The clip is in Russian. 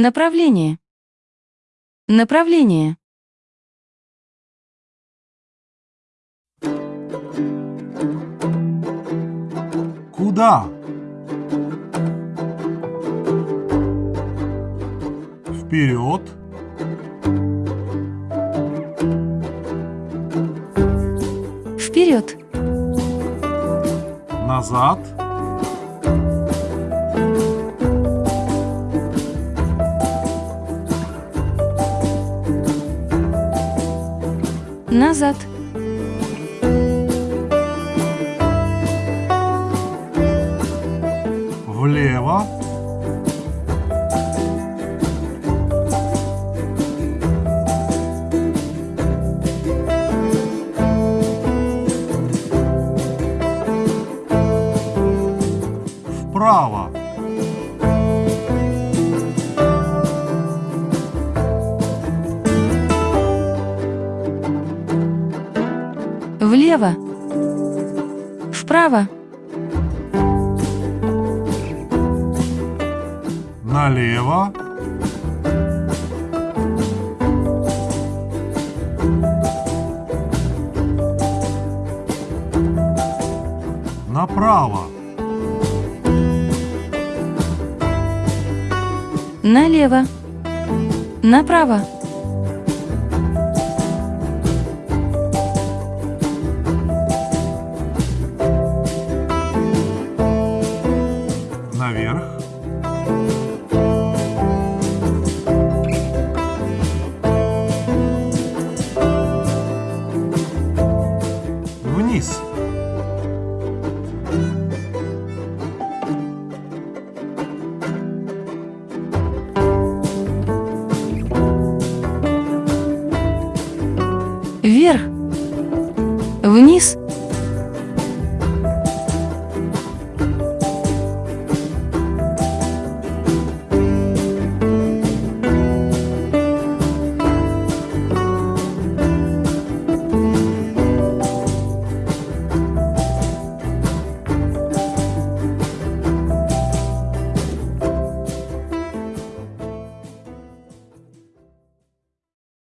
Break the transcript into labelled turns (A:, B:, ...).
A: Направление. Направление.
B: Куда? Вперед.
A: Вперед.
B: Назад.
A: Назад.
B: Влево. Вправо.
A: Влево. Вправо.
B: Налево. Направо.
A: Налево. Направо.
B: Наверх. Вниз.
A: Вверх. Вниз.